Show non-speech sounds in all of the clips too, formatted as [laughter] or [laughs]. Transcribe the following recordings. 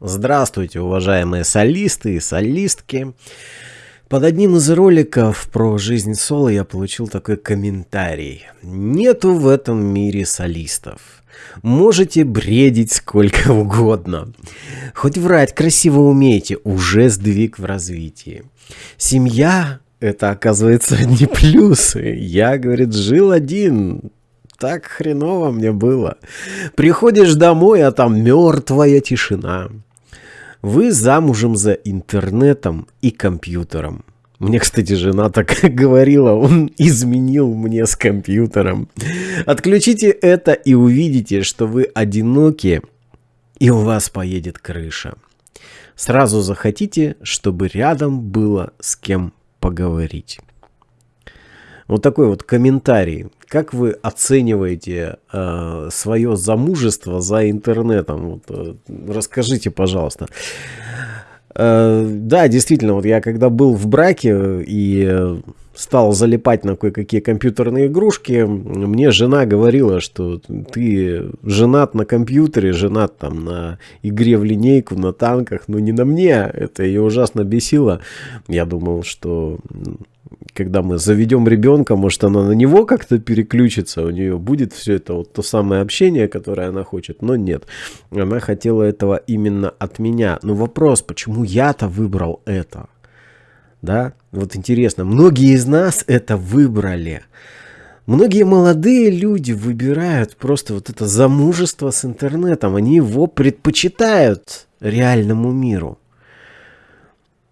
Здравствуйте, уважаемые солисты и солистки. Под одним из роликов про жизнь соло я получил такой комментарий. Нету в этом мире солистов. Можете бредить сколько [laughs] угодно. Хоть врать красиво умеете, уже сдвиг в развитии. Семья – это, оказывается, [laughs] не плюсы. Я, говорит, жил один, так хреново мне было. Приходишь домой, а там мертвая тишина. Вы замужем за интернетом и компьютером. Мне, кстати, жена так [laughs] говорила, он изменил мне с компьютером. Отключите это и увидите, что вы одиноки, и у вас поедет крыша. Сразу захотите, чтобы рядом было с кем поговорить. Вот такой вот комментарий. Как вы оцениваете э, свое замужество за интернетом? Вот, э, расскажите, пожалуйста. Э, да, действительно, вот я когда был в браке и стал залипать на кое-какие компьютерные игрушки, мне жена говорила, что ты женат на компьютере, женат там на игре в линейку, на танках, но не на мне. Это ее ужасно бесило. Я думал, что когда мы заведем ребенка, может она на него как-то переключится, у нее будет все это вот то самое общение, которое она хочет, но нет. Она хотела этого именно от меня. Но вопрос, почему я-то выбрал это? Да, вот интересно, многие из нас это выбрали. Многие молодые люди выбирают просто вот это замужество с интернетом. Они его предпочитают реальному миру.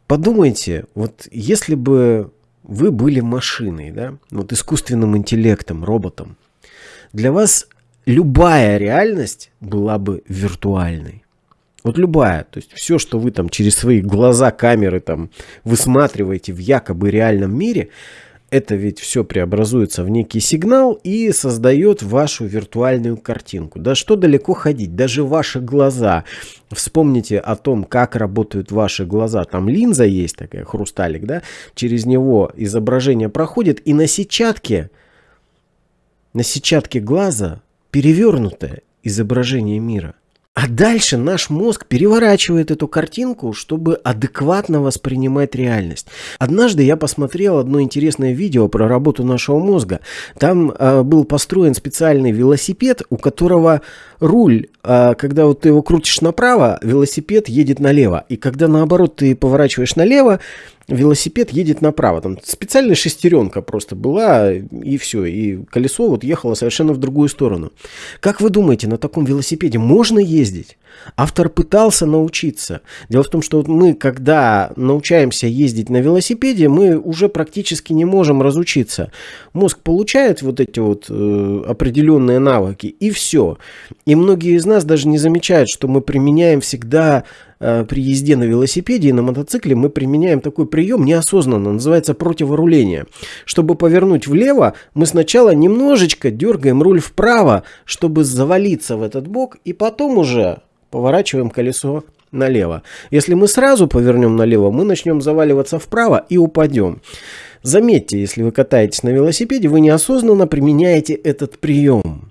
Подумайте, вот если бы вы были машиной, да, вот искусственным интеллектом, роботом. Для вас любая реальность была бы виртуальной. Вот любая, то есть все, что вы там через свои глаза, камеры там высматриваете в якобы реальном мире, это ведь все преобразуется в некий сигнал и создает вашу виртуальную картинку. Да что далеко ходить, даже ваши глаза. Вспомните о том, как работают ваши глаза. Там линза есть такая, хрусталик, да? Через него изображение проходит, и на сетчатке, на сетчатке глаза перевернутое изображение мира. А дальше наш мозг переворачивает эту картинку, чтобы адекватно воспринимать реальность. Однажды я посмотрел одно интересное видео про работу нашего мозга. Там э, был построен специальный велосипед, у которого руль, когда вот ты его крутишь направо, велосипед едет налево. И когда наоборот ты поворачиваешь налево, велосипед едет направо. Там специальная шестеренка просто была, и все. И колесо вот ехало совершенно в другую сторону. Как вы думаете, на таком велосипеде можно ездить? Автор пытался научиться. Дело в том, что мы, когда научаемся ездить на велосипеде, мы уже практически не можем разучиться. Мозг получает вот эти вот э, определенные навыки, и все. И многие из нас даже не замечают, что мы применяем всегда э, при езде на велосипеде и на мотоцикле, мы применяем такой прием неосознанно, называется противоруление. Чтобы повернуть влево, мы сначала немножечко дергаем руль вправо, чтобы завалиться в этот бок, и потом уже поворачиваем колесо налево. Если мы сразу повернем налево, мы начнем заваливаться вправо и упадем. Заметьте, если вы катаетесь на велосипеде, вы неосознанно применяете этот прием.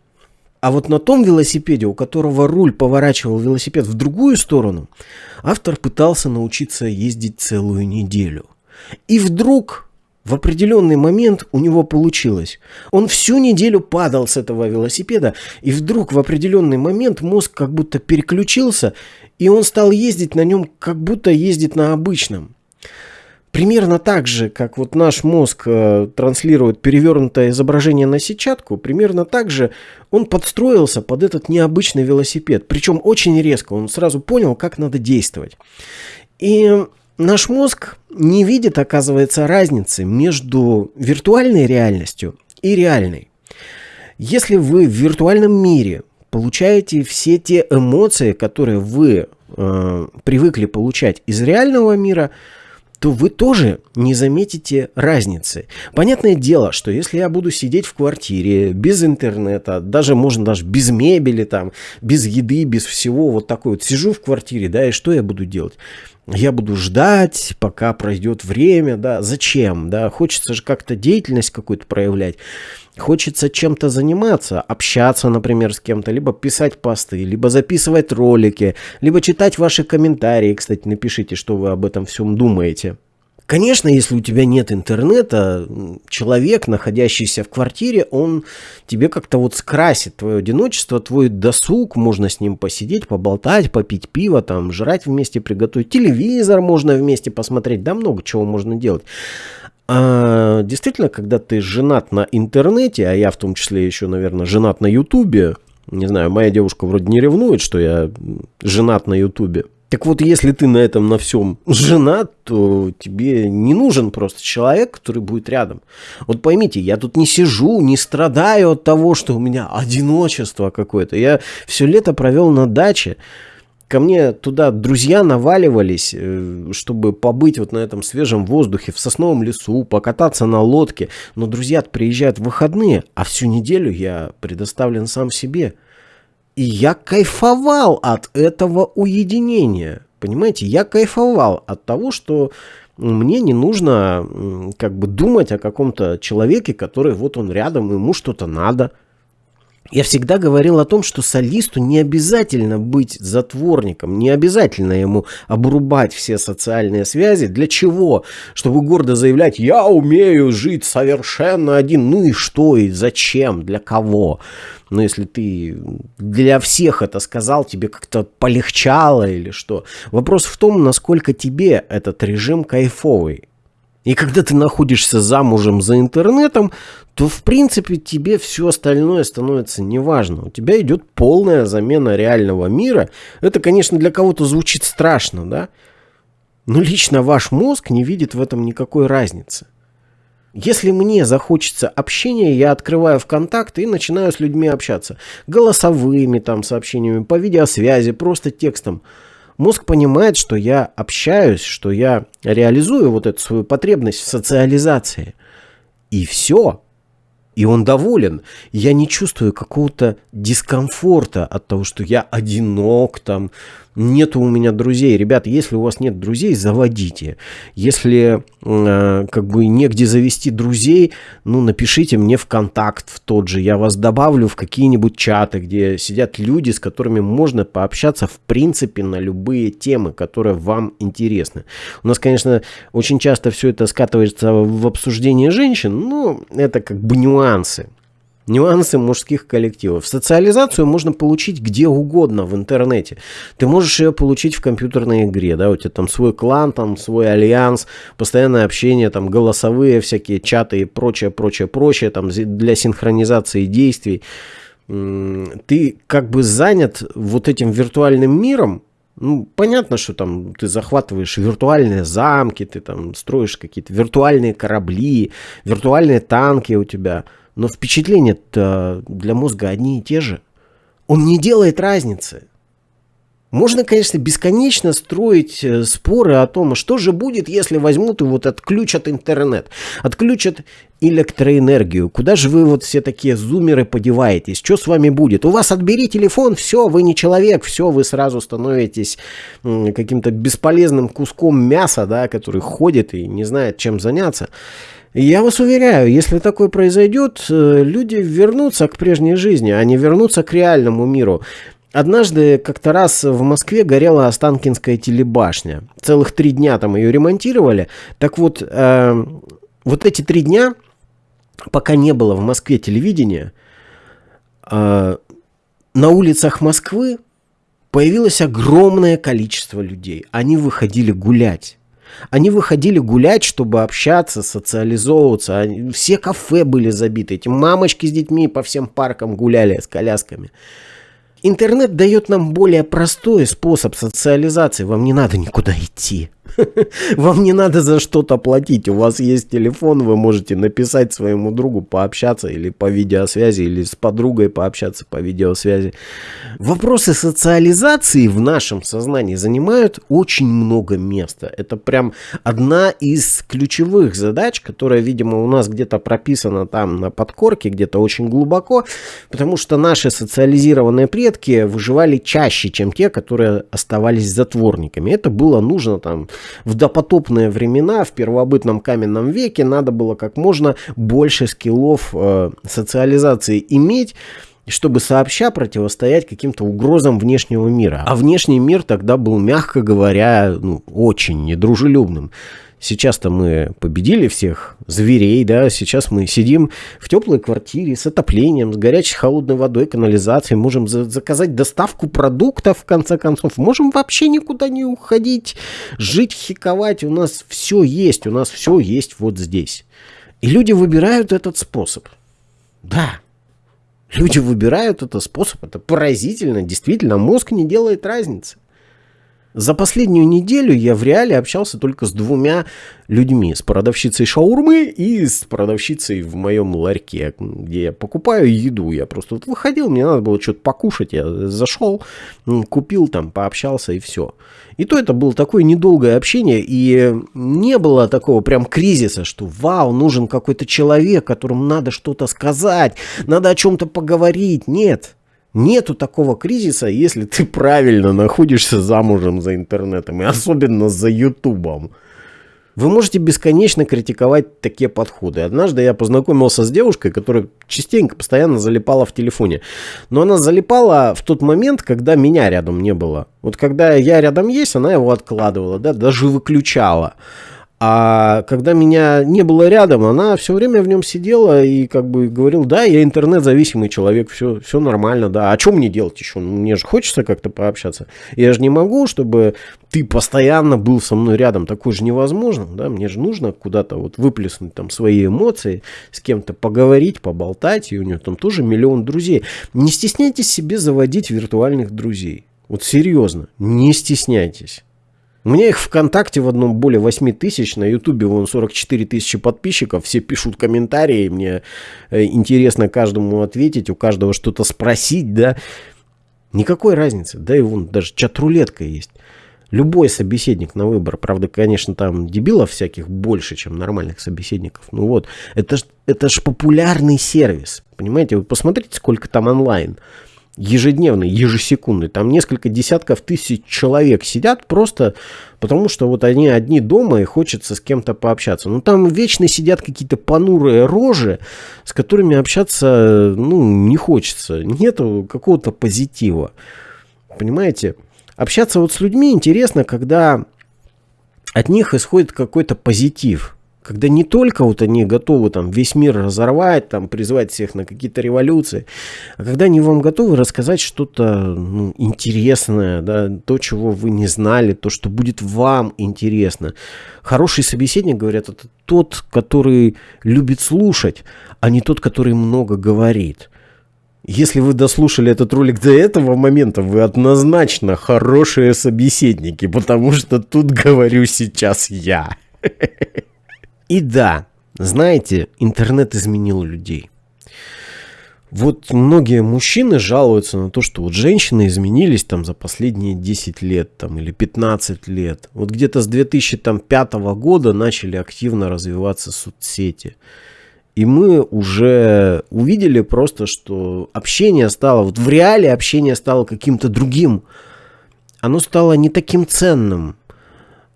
А вот на том велосипеде, у которого руль поворачивал велосипед в другую сторону, автор пытался научиться ездить целую неделю. И вдруг в определенный момент у него получилось. Он всю неделю падал с этого велосипеда, и вдруг в определенный момент мозг как будто переключился, и он стал ездить на нем, как будто ездит на обычном. Примерно так же, как вот наш мозг э, транслирует перевернутое изображение на сетчатку, примерно так же он подстроился под этот необычный велосипед. Причем очень резко, он сразу понял, как надо действовать. И наш мозг не видит, оказывается, разницы между виртуальной реальностью и реальной. Если вы в виртуальном мире получаете все те эмоции, которые вы э, привыкли получать из реального мира, то вы тоже не заметите разницы. Понятное дело, что если я буду сидеть в квартире без интернета, даже можно даже без мебели, там, без еды, без всего, вот такой вот сижу в квартире, да, и что я буду делать? Я буду ждать, пока пройдет время, да, зачем, да, хочется же как-то деятельность какую-то проявлять, хочется чем-то заниматься, общаться, например, с кем-то, либо писать посты, либо записывать ролики, либо читать ваши комментарии, кстати, напишите, что вы об этом всем думаете. Конечно, если у тебя нет интернета, человек, находящийся в квартире, он тебе как-то вот скрасит твое одиночество, твой досуг, можно с ним посидеть, поболтать, попить пиво, там, жрать вместе, приготовить телевизор можно вместе посмотреть, да много чего можно делать. А, действительно, когда ты женат на интернете, а я в том числе еще, наверное, женат на ютубе, не знаю, моя девушка вроде не ревнует, что я женат на ютубе, так вот, если ты на этом на всем женат, то тебе не нужен просто человек, который будет рядом. Вот поймите, я тут не сижу, не страдаю от того, что у меня одиночество какое-то. Я все лето провел на даче. Ко мне туда друзья наваливались, э, чтобы побыть вот на этом свежем воздухе, в сосновом лесу, покататься на лодке. Но друзья приезжают в выходные, а всю неделю я предоставлен сам себе. И я кайфовал от этого уединения. Понимаете, я кайфовал от того, что мне не нужно как бы думать о каком-то человеке, который вот он рядом, ему что-то надо – я всегда говорил о том, что солисту не обязательно быть затворником, не обязательно ему обрубать все социальные связи. Для чего? Чтобы гордо заявлять, я умею жить совершенно один. Ну и что, и зачем, для кого? Но если ты для всех это сказал, тебе как-то полегчало или что. Вопрос в том, насколько тебе этот режим кайфовый. И когда ты находишься замужем за интернетом, то в принципе тебе все остальное становится неважно. У тебя идет полная замена реального мира. Это, конечно, для кого-то звучит страшно, да? Но лично ваш мозг не видит в этом никакой разницы. Если мне захочется общения, я открываю ВКонтакте и начинаю с людьми общаться. Голосовыми там сообщениями, по видеосвязи, просто текстом мозг понимает, что я общаюсь, что я реализую вот эту свою потребность в социализации. И все. И он доволен. Я не чувствую какого-то дискомфорта от того, что я одинок, там, нету у меня друзей. Ребята, если у вас нет друзей, заводите. Если э, как бы негде завести друзей, ну, напишите мне в контакт в тот же. Я вас добавлю в какие-нибудь чаты, где сидят люди, с которыми можно пообщаться в принципе на любые темы, которые вам интересны. У нас, конечно, очень часто все это скатывается в обсуждение женщин, но это как бы нюансы. Нюансы мужских коллективов. Социализацию можно получить где угодно в интернете. Ты можешь ее получить в компьютерной игре, да, у тебя там свой клан, там свой альянс, постоянное общение, там голосовые всякие чаты и прочее, прочее, прочее, там для синхронизации действий. Ты как бы занят вот этим виртуальным миром, ну, понятно, что там ты захватываешь виртуальные замки, ты там строишь какие-то виртуальные корабли, виртуальные танки у тебя – но впечатления-то для мозга одни и те же. Он не делает разницы. Можно, конечно, бесконечно строить э, споры о том, что же будет, если возьмут и вот отключат интернет, отключат электроэнергию. Куда же вы вот все такие зумеры подеваетесь? Что с вами будет? У вас отбери телефон, все, вы не человек, все, вы сразу становитесь каким-то бесполезным куском мяса, да, который ходит и не знает, чем заняться. Я вас уверяю, если такое произойдет, э, люди вернутся к прежней жизни, они вернутся к реальному миру. Однажды как-то раз в Москве горела Останкинская телебашня. Целых три дня там ее ремонтировали. Так вот, э, вот эти три дня, пока не было в Москве телевидения, э, на улицах Москвы появилось огромное количество людей. Они выходили гулять. Они выходили гулять, чтобы общаться, социализовываться. Все кафе были забиты. Эти мамочки с детьми по всем паркам гуляли с колясками. Интернет дает нам более простой способ социализации. Вам не надо никуда идти. [laughs] Вам не надо за что-то платить. У вас есть телефон, вы можете написать своему другу, пообщаться или по видеосвязи, или с подругой пообщаться по видеосвязи. Вопросы социализации в нашем сознании занимают очень много места. Это прям одна из ключевых задач, которая, видимо, у нас где-то прописана там на подкорке, где-то очень глубоко, потому что наши социализированные предки выживали чаще, чем те, которые оставались затворниками. Это было нужно там в допотопные времена, в первобытном каменном веке, надо было как можно больше скиллов э, социализации иметь, чтобы сообща противостоять каким-то угрозам внешнего мира. А внешний мир тогда был, мягко говоря, ну, очень недружелюбным. Сейчас-то мы победили всех зверей, да, сейчас мы сидим в теплой квартире с отоплением, с горячей холодной водой, канализацией, можем за заказать доставку продуктов, в конце концов, можем вообще никуда не уходить, жить, хиковать, у нас все есть, у нас все есть вот здесь. И люди выбирают этот способ. Да, люди выбирают этот способ, это поразительно, действительно, мозг не делает разницы. За последнюю неделю я в реале общался только с двумя людьми. С продавщицей шаурмы и с продавщицей в моем ларьке, где я покупаю еду. Я просто вот выходил, мне надо было что-то покушать. Я зашел, купил там, пообщался и все. И то это было такое недолгое общение, и не было такого прям кризиса, что вау, нужен какой-то человек, которому надо что-то сказать, надо о чем-то поговорить. Нет. Нету такого кризиса, если ты правильно находишься замужем за интернетом, и особенно за ютубом. Вы можете бесконечно критиковать такие подходы. Однажды я познакомился с девушкой, которая частенько, постоянно залипала в телефоне. Но она залипала в тот момент, когда меня рядом не было. Вот когда я рядом есть, она его откладывала, да, даже выключала. А когда меня не было рядом, она все время в нем сидела и как бы говорил, да, я интернет-зависимый человек, все, все нормально, да. А что мне делать еще? Ну, мне же хочется как-то пообщаться. Я же не могу, чтобы ты постоянно был со мной рядом. Такое же невозможно, да. Мне же нужно куда-то вот выплеснуть там свои эмоции, с кем-то поговорить, поболтать. И у нее там тоже миллион друзей. Не стесняйтесь себе заводить виртуальных друзей. Вот серьезно, не стесняйтесь. У меня их ВКонтакте в одном более 8 тысяч, на Ютубе вон 44 тысячи подписчиков, все пишут комментарии, мне э, интересно каждому ответить, у каждого что-то спросить, да. Никакой разницы, да и вон даже чат-рулетка есть. Любой собеседник на выбор, правда, конечно, там дебилов всяких больше, чем нормальных собеседников. Ну вот, это ж, это ж популярный сервис, понимаете? Вы посмотрите, сколько там онлайн ежедневный, ежесекундный. Там несколько десятков тысяч человек сидят просто потому, что вот они одни дома и хочется с кем-то пообщаться. Но там вечно сидят какие-то понурые рожи, с которыми общаться ну, не хочется. Нету какого-то позитива. Понимаете? Общаться вот с людьми интересно, когда от них исходит какой-то позитив когда не только вот они готовы там весь мир разорвать, там призвать всех на какие-то революции, а когда они вам готовы рассказать что-то ну, интересное, да, то, чего вы не знали, то, что будет вам интересно. Хороший собеседник, говорят, это тот, который любит слушать, а не тот, который много говорит. Если вы дослушали этот ролик до этого момента, вы однозначно хорошие собеседники, потому что тут говорю сейчас я. [laughs] И да, знаете, интернет изменил людей. Вот многие мужчины жалуются на то, что вот женщины изменились там за последние 10 лет там, или 15 лет. Вот где-то с 2005 года начали активно развиваться соцсети. И мы уже увидели просто, что общение стало, вот в реале общение стало каким-то другим. Оно стало не таким ценным.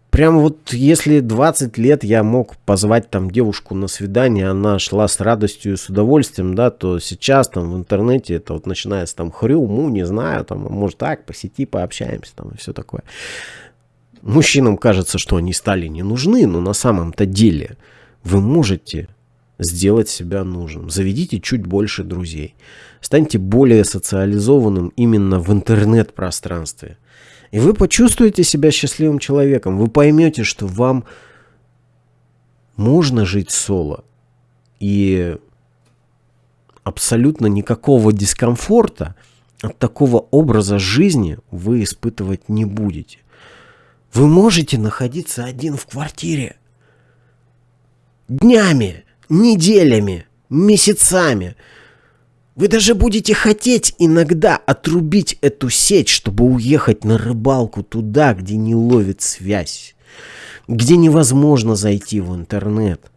Прям вот если 20 лет я мог позвать там девушку на свидание, она шла с радостью и с удовольствием, да, то сейчас там в интернете это вот начинается там хрю, му, не знаю, там, а может так, по сети пообщаемся там и все такое. Мужчинам кажется, что они стали не нужны, но на самом-то деле вы можете сделать себя нужным. Заведите чуть больше друзей. Станьте более социализованным именно в интернет-пространстве. И вы почувствуете себя счастливым человеком. Вы поймете, что вам можно жить соло. И абсолютно никакого дискомфорта от такого образа жизни вы испытывать не будете. Вы можете находиться один в квартире. Днями, неделями, месяцами. Вы даже будете хотеть иногда отрубить эту сеть, чтобы уехать на рыбалку туда, где не ловит связь, где невозможно зайти в интернет.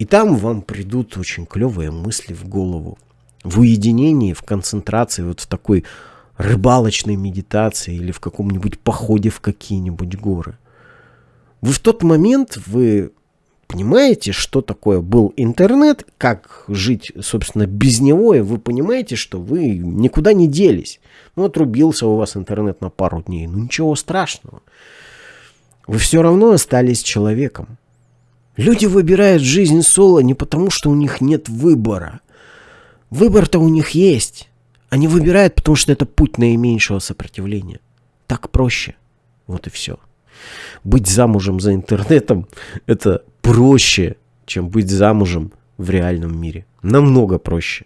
И там вам придут очень клевые мысли в голову. В уединении, в концентрации, вот в такой рыбалочной медитации или в каком-нибудь походе в какие-нибудь горы. Вы в тот момент, вы понимаете, что такое был интернет, как жить, собственно, без него, и вы понимаете, что вы никуда не делись. Ну, отрубился у вас интернет на пару дней, ну ничего страшного. Вы все равно остались человеком. Люди выбирают жизнь соло не потому, что у них нет выбора. Выбор-то у них есть. Они выбирают, потому что это путь наименьшего сопротивления. Так проще. Вот и все. Быть замужем за интернетом – это проще, чем быть замужем в реальном мире. Намного проще.